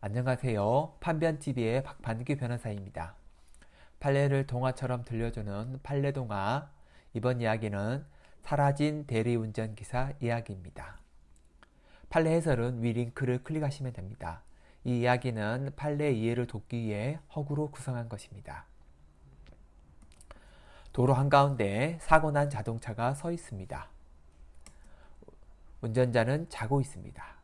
안녕하세요. 판변TV의 박판규 변호사입니다. 판례를 동화처럼 들려주는 판례동화 이번 이야기는 사라진 대리운전 기사 이야기입니다. 판례 해설은 위 링크를 클릭하시면 됩니다. 이 이야기는 판례 이해를 돕기 위해 허구로 구성한 것입니다. 도로 한가운데 사고 난 자동차가 서 있습니다. 운전자는 자고 있습니다.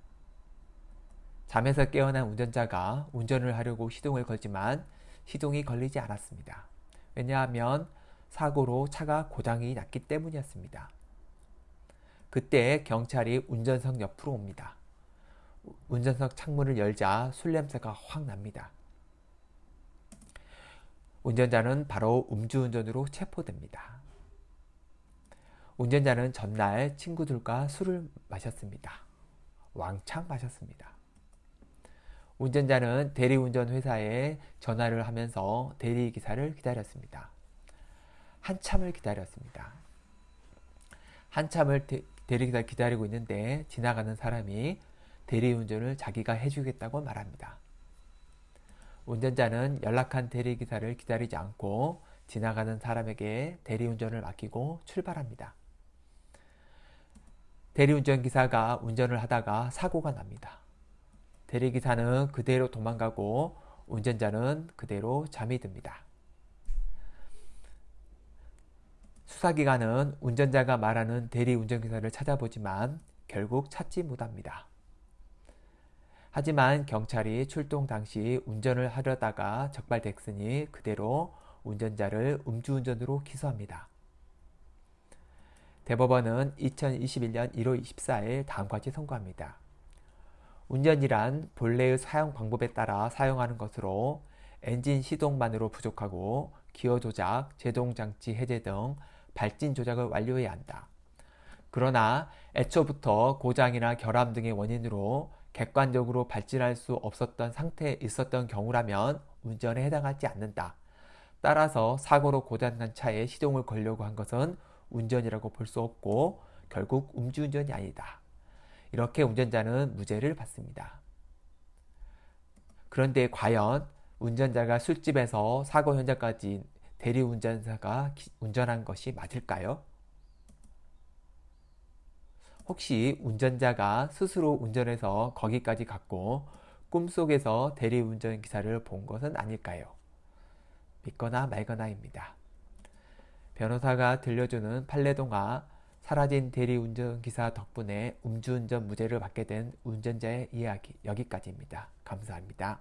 잠에서 깨어난 운전자가 운전을 하려고 시동을 걸지만 시동이 걸리지 않았습니다. 왜냐하면 사고로 차가 고장이 났기 때문이었습니다. 그때 경찰이 운전석 옆으로 옵니다. 운전석 창문을 열자 술 냄새가 확 납니다. 운전자는 바로 음주운전으로 체포됩니다. 운전자는 전날 친구들과 술을 마셨습니다. 왕창 마셨습니다. 운전자는 대리운전 회사에 전화를 하면서 대리기사를 기다렸습니다. 한참을 기다렸습니다. 한참을 대, 리기사 기다리고 있는데 지나가는 사람이 대리운전을 자기가 해주겠다고 말합니다. 운전자는 연락한 대리기사를 기다리지 않고 지나가는 사람에게 대리운전을 맡기고 출발합니다. 대리운전 기사가 운전을 하다가 사고가 납니다. 대리기사는 그대로 도망가고 운전자는 그대로 잠이 듭니다. 수사기관은 운전자가 말하는 대리운전기사를 찾아보지만 결국 찾지 못합니다. 하지만 경찰이 출동 당시 운전을 하려다가 적발됐으니 그대로 운전자를 음주운전으로 기소합니다. 대법원은 2021년 1월 24일 다음까지 선고합니다. 운전이란 본래의 사용 방법에 따라 사용하는 것으로 엔진 시동만으로 부족하고 기어 조작, 제동장치 해제 등 발진 조작을 완료해야 한다. 그러나 애초부터 고장이나 결함 등의 원인으로 객관적으로 발진할 수 없었던 상태에 있었던 경우라면 운전에 해당하지 않는다. 따라서 사고로 고장난 차에 시동을 걸려고 한 것은 운전이라고 볼 수 없고 결국 음주운전이 아니다. 이렇게 운전자는 무죄를 받습니다. 그런데 과연 운전자가 술집에서 사고 현장까지 대리운전사가 운전한 것이 맞을까요? 혹시 운전자가 스스로 운전해서 거기까지 갔고 꿈속에서 대리운전 기사를 본 것은 아닐까요? 믿거나 말거나입니다. 변호사가 들려주는 판례동화 사라진 대리운전 기사 덕분에 음주운전 무죄를 받게 된 운전자의 이야기 여기까지입니다. 감사합니다.